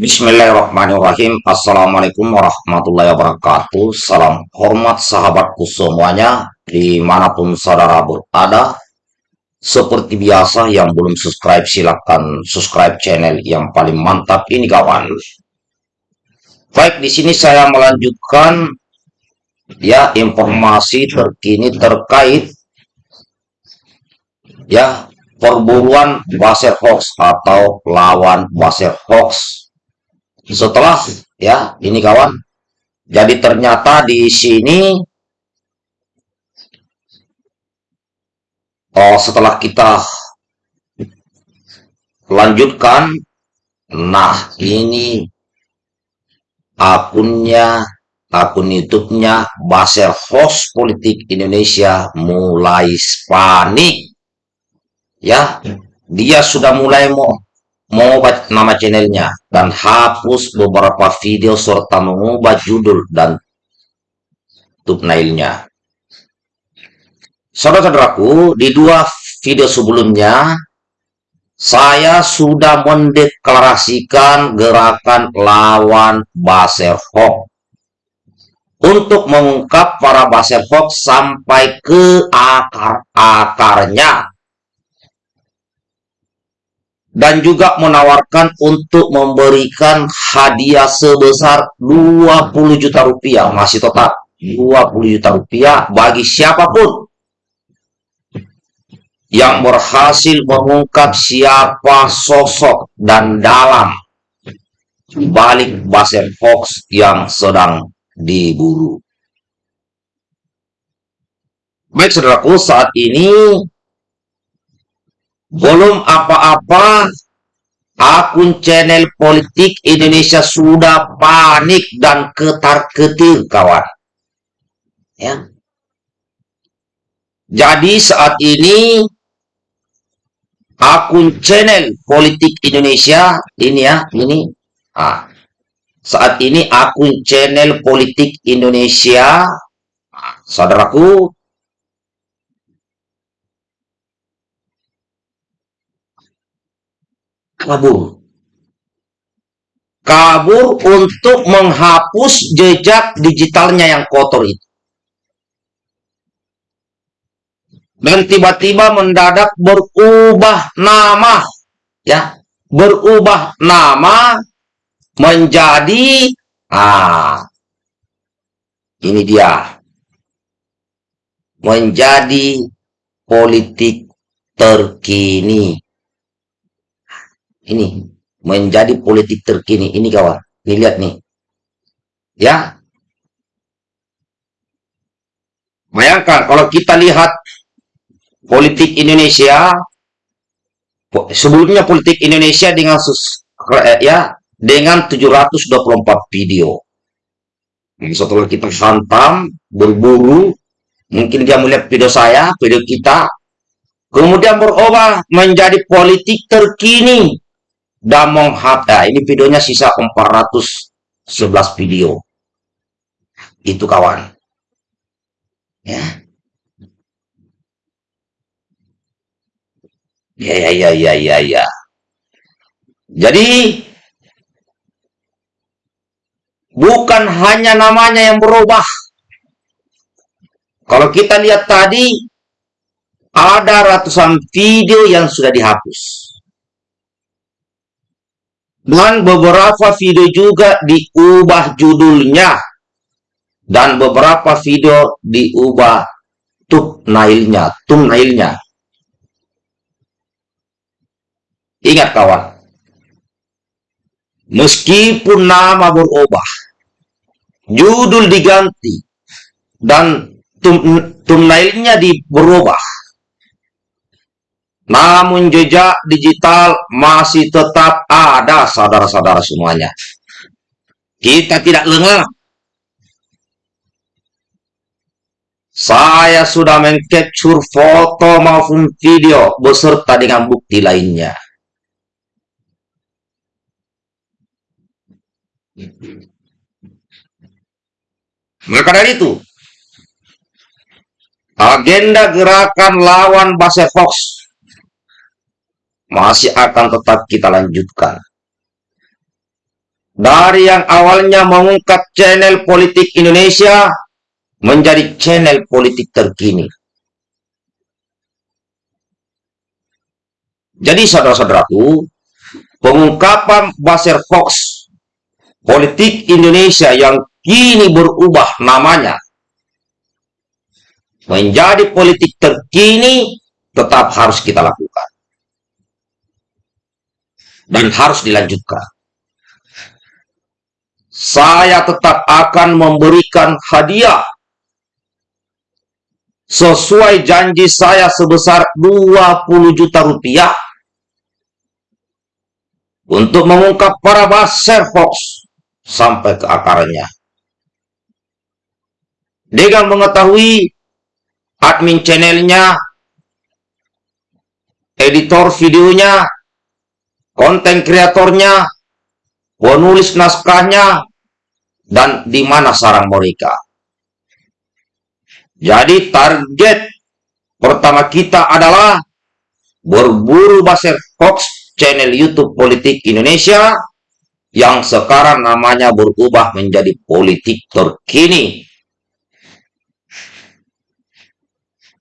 Bismillahirrahmanirrahim. Assalamualaikum warahmatullahi wabarakatuh. Salam hormat sahabatku semuanya Di mana pun saudara berada. Seperti biasa yang belum subscribe silahkan subscribe channel yang paling mantap ini kawan. Baik di sini saya melanjutkan Ya informasi terkini terkait Ya perburuan Baser Hoax atau lawan Baser Hoax setelah ya ini kawan jadi ternyata di sini oh setelah kita lanjutkan nah ini akunnya akun YouTube-nya Baser Host Politik Indonesia mulai panik. Ya dia sudah mulai mau mengubah nama channelnya dan hapus beberapa video serta mengubah judul dan thumbnailnya. Saudara-saudaraku, di dua video sebelumnya saya sudah mendeklarasikan gerakan lawan Baser Hoax untuk mengungkap para Baser Hoax sampai ke akar-akarnya dan juga menawarkan untuk memberikan hadiah sebesar 20 juta rupiah masih tetap 20 juta rupiah bagi siapa pun yang berhasil mengungkap siapa sosok dan dalam balik Basen Fox yang sedang diburu. Baik saudaraku, saat ini belum apa-apa, akun channel politik Indonesia sudah panik dan ketar-ketir, kawan. Ya. Jadi saat ini akun channel politik Indonesia ini ya, ini ah, saat ini akun channel politik Indonesia saudaraku kabur. Kabur untuk menghapus jejak digitalnya yang kotor itu. Dan tiba-tiba mendadak berubah nama. ya Berubah nama menjadi ah ini dia menjadi politik terkini ini menjadi politik terkini. Ini kawan. Ini lihat nih. Ya? Bayangkan kalau kita lihat politik Indonesia sebelumnya politik Indonesia dengan sus, eh, ya dengan 724 video. Setelah kita hantam berburu mungkin dia melihat video saya video kita kemudian berubah menjadi politik terkini Damong Hatta. Ini videonya sisa 411 video. Itu kawan. Ya. Ya, ya, ya, ya, ya, ya. Jadi, bukan hanya namanya yang berubah. Kalau kita lihat tadi, ada ratusan video yang sudah dihapus. Dan beberapa video juga diubah judulnya. Dan beberapa video diubah thumbnailnya, thumbnailnya. Ingat kawan, meskipun nama berubah, judul diganti, dan thumbnailnya di berubah, namun jejak digital masih tetap ada saudara-saudara semuanya. Kita tidak lengah. Saya sudah mengcapture foto maupun video beserta dengan bukti lainnya. Maka dari itu, agenda gerakan lawan Base Fox masih akan tetap kita lanjutkan. dari yang awalnya mengungkap channel politik Indonesia menjadi channel politik terkini. Jadi saudara-saudaraku, pengungkapan Baser Fox politik Indonesia yang kini berubah namanya menjadi politik terkini tetap harus kita lakukan dan harus dilanjutkan. Saya tetap akan memberikan hadiah sesuai janji saya sebesar 20 juta rupiah untuk mengungkap para baser Fox sampai ke akarnya. Dengan mengetahui admin channelnya, editor videonya, konten kreatornya, penulis naskahnya, dan di mana sarang mereka. Jadi target pertama kita adalah berburu Baser Fox channel YouTube Politik Indonesia yang sekarang namanya berubah menjadi politik terkini.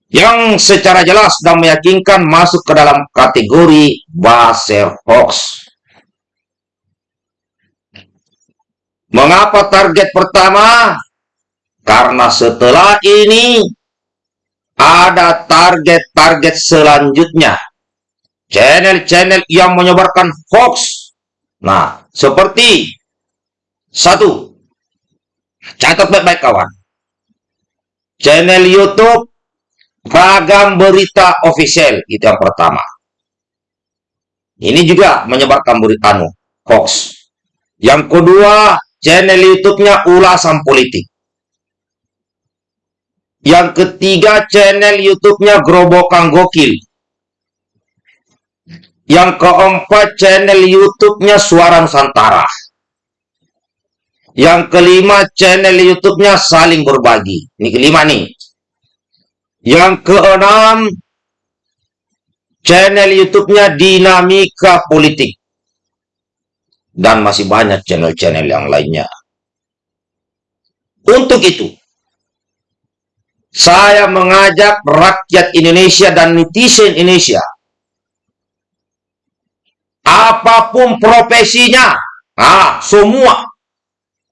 Yang secara jelas dan meyakinkan masuk ke dalam kategori Baser Hoax. Mengapa target pertama? Karena setelah ini ada target-target selanjutnya. Channel-channel yang menyebarkan hoax Nah, seperti satu, catat baik-baik kawan. Channel YouTube Ragam Berita Official itu yang pertama. Ini juga menyebarkan berita anu, hoax. Yang kedua, channel YouTube-nya ulasan politik. Yang ketiga, channel YouTube-nya Gerobokan Gokil. Yang keempat, channel YouTube-nya Suara Nusantara. Yang kelima, channel YouTube-nya Saling Berbagi. Ini kelima nih. Yang keenam, channel YouTube-nya Dinamika Politik. Dan masih banyak channel-channel yang lainnya. Untuk itu, saya mengajak rakyat Indonesia dan netizen Indonesia apa pun profesinya, nah, semua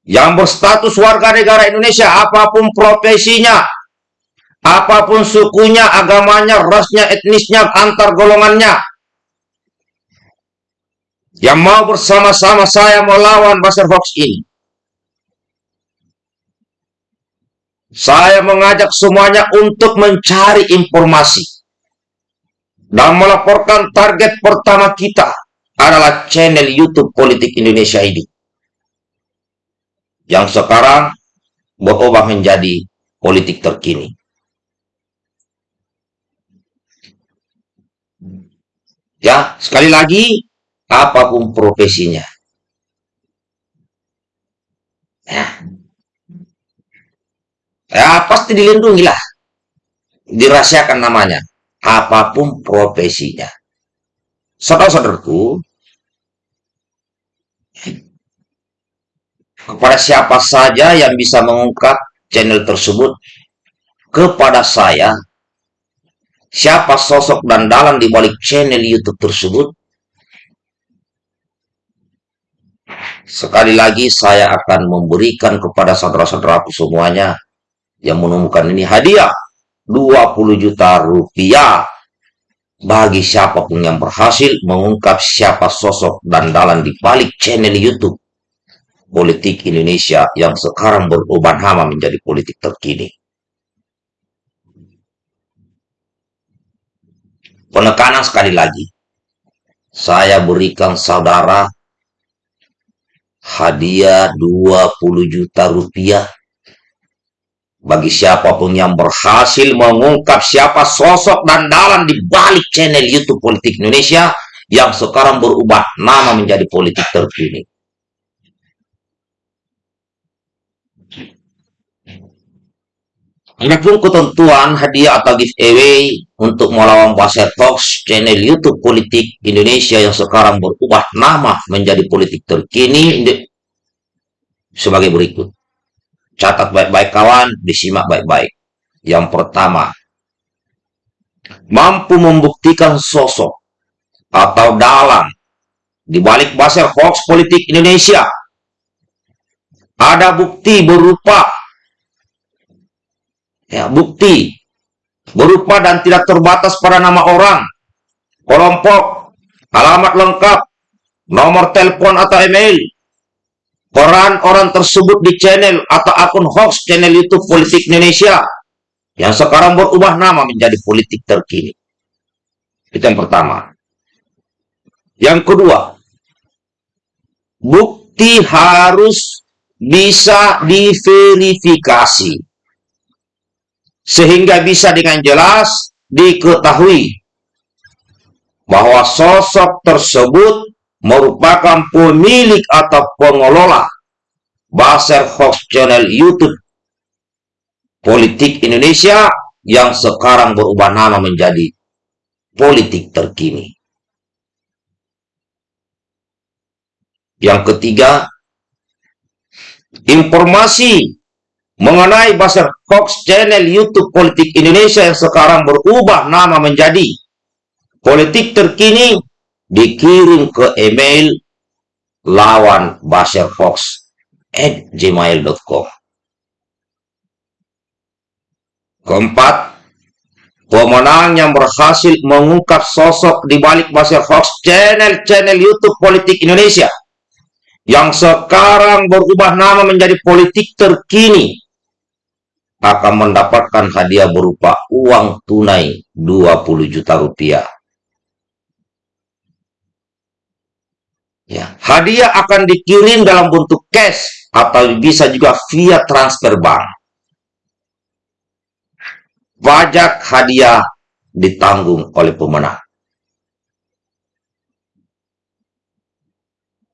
yang berstatus warga negara Indonesia, apa pun profesinya, apa pun sukunya, agamanya, rasnya, etnisnya, antar golongannya, yang mau bersama-sama saya melawan Baser Fox ini. Saya mengajak semuanya untuk mencari informasi dan melaporkan target pertama kita adalah channel YouTube Politik Indonesia ini. Yang sekarang berubah menjadi politik terkini. Ya, sekali lagi, apa pun profesinya. Ya, ya pasti dilindungi lah. Dirahasiakan namanya. Apa pun profesinya. Saudara-saudaraku, kepada siapa saja yang bisa mengungkap channel tersebut kepada saya siapa sosok dan dalam di balik channel YouTube tersebut sekali lagi saya akan memberikan kepada saudara-saudaraku semuanya yang menemukan ini hadiah 20 juta rupiah bagi siapa pun yang berhasil mengungkap siapa sosok dan dalam di balik channel YouTube politik Indonesia yang sekarang berubah nama menjadi politik terkini. Penekanan sekali lagi, saya berikan saudara hadiah 20 juta rupiah bagi siapa pun yang berhasil mengungkap siapa sosok dan dalam di balik channel YouTube Politik Indonesia yang sekarang berubah nama menjadi politik terkini. Adapun ketentuan hadiah atau giveaway untuk melawan Baser Fox channel YouTube politik Indonesia yang sekarang berubah nama menjadi politik terkini sebagai berikut. Catat baik-baik kawan, disimak baik-baik. Yang pertama, mampu membuktikan sosok atau dalang di balik basel hoax politik Indonesia. Ada bukti berupa ya, bukti berupa dan tidak terbatas pada nama orang, kelompok, alamat lengkap, nomor telepon atau email, peran orang tersebut di channel atau akun hoax channel YouTube Politik Indonesia yang sekarang berubah nama menjadi politik terkini. Itu yang pertama. Yang kedua, bukti harus bisa diverifikasi sehingga bisa dengan jelas diketahui bahwa sosok tersebut merupakan pemilik atau pengelola Baser Hoax Channel YouTube Politik Indonesia yang sekarang berubah nama menjadi politik terkini. Yang ketiga, informasi mengenai Baser Hoax Channel YouTube Politik Indonesia yang sekarang berubah nama menjadi politik terkini dikirim ke email lawan Baser Fox at gmail.com keempat pemenang yang berhasil mengungkap sosok di balik Baser Fox channel-channel YouTube politik Indonesia yang sekarang berubah nama menjadi politik terkini akan mendapatkan hadiah berupa uang tunai 20 juta rupiah Ya, hadiah akan dikirim dalam bentuk cash atau bisa juga via transfer bank. Pajak hadiah ditanggung oleh pemenang.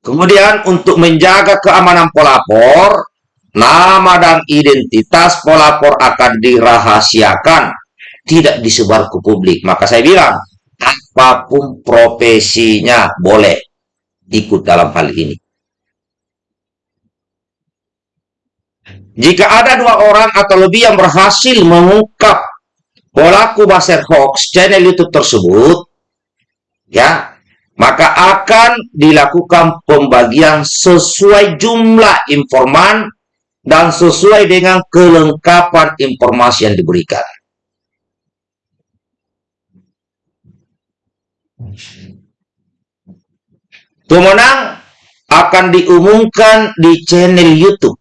Kemudian untuk menjaga keamanan pelapor, nama dan identitas pelapor akan dirahasiakan, tidak disebar ke publik. Maka saya bilang, apa pun profesinya boleh ikut dalam hal ini. Jika ada dua orang atau lebih yang berhasil mengungkap pelaku baser hoax channel YouTube tersebut, ya, maka akan dilakukan pembagian sesuai jumlah informan dan sesuai dengan kelengkapan informasi yang diberikan. Pemenang akan diumumkan di channel YouTube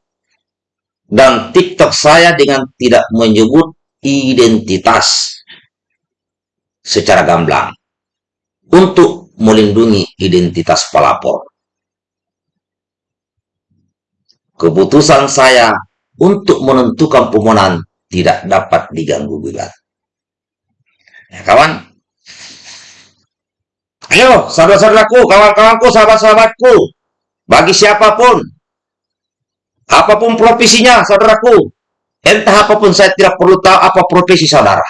dan TikTok saya dengan tidak menyebut identitas secara gamblang untuk melindungi identitas pelapor. Keputusan saya untuk menentukan pemenang tidak dapat diganggu gugat. Ya, kawan, Ayo, saudara-saudaraku, kawan-kawanku, sahabat-sahabatku, bagi siapa pun, apa pun profesinya, saudaraku, entah apa pun saya tidak perlu tahu apa profesi saudara.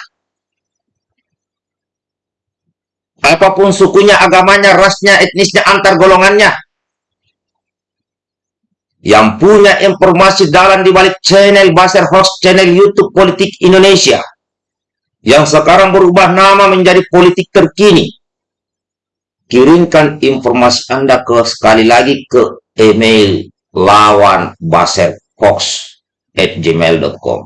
Apa pun sukunya, agamanya, rasnya, etnisnya, antar golongannya. Yang punya informasi dalam di balik channel Baser Host, channel YouTube Politik Indonesia. Yang sekarang berubah nama menjadi politik terkini kirimkan informasi Anda ke sekali lagi ke email lawan at gmail.com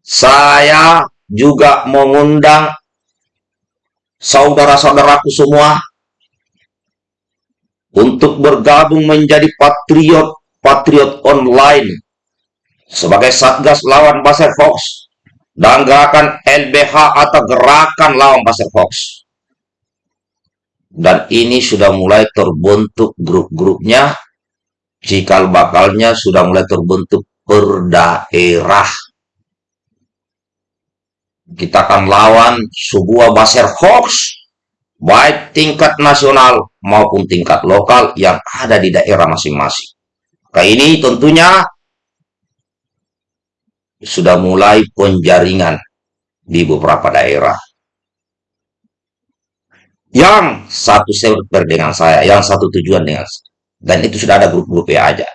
Saya juga mengundang saudara-saudaraku semua untuk bergabung menjadi patriot patriot online sebagai satgas lawan Baser Fox dan gerakan LBH atau gerakan lawan pasar hoax. Dan ini sudah mulai terbentuk grup-grupnya, cikal bakalnya sudah mulai terbentuk per daerah. Kita akan lawan sebuah baser hoax, baik tingkat nasional maupun tingkat lokal yang ada di daerah masing-masing. Maka ini tentunya sudah mulai penjaringan di beberapa daerah. Yang satu server dengan saya, yang satu tujuan dengan saya. Dan itu sudah ada grup-grup ya aja.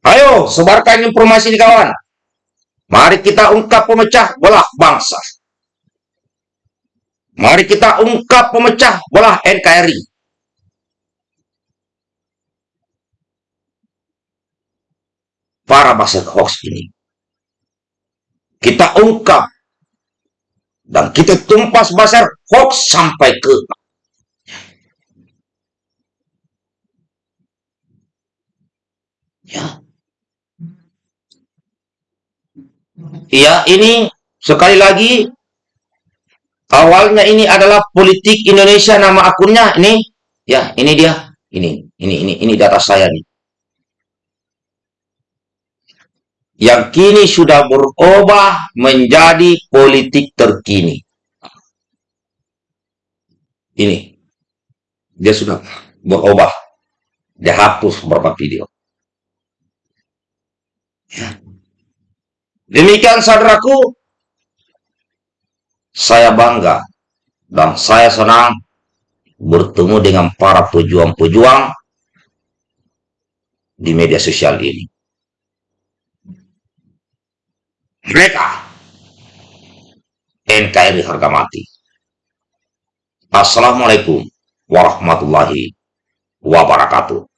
Ayo, sebarkan informasi ini kawan. Mari kita ungkap pemecah belah bangsa. Mari kita ungkap pemecah belah NKRI. Para baset hoax ini. Kita ungkap dan kita tumpas basar hoax sampai ke ya Ya, ini sekali lagi awalnya ini adalah politik Indonesia nama akunnya ini ya ini dia ini ini ini ini data saya nih. Yang kini sudah berubah menjadi politik terkini. Ini dia sudah berubah. Dia hapus beberapa video. Ya. Demikian saudaraku, saya bangga dan saya senang bertemu dengan para pejuang-pejuang di media sosial ini. Mereka NKRI harga mati. Assalamualaikum warahmatullahi wabarakatuh.